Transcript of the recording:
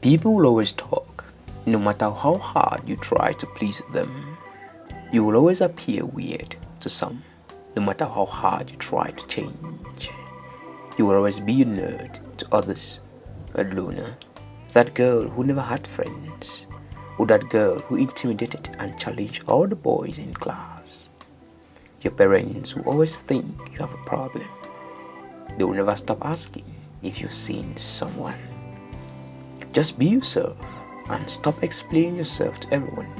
People will always talk, no matter how hard you try to please them. You will always appear weird to some, no matter how hard you try to change. You will always be a nerd to others, a loner, that girl who never had friends, or that girl who intimidated and challenged all the boys in class. Your parents will always think you have a problem. They will never stop asking if you've seen someone. Just be yourself and stop explaining yourself to everyone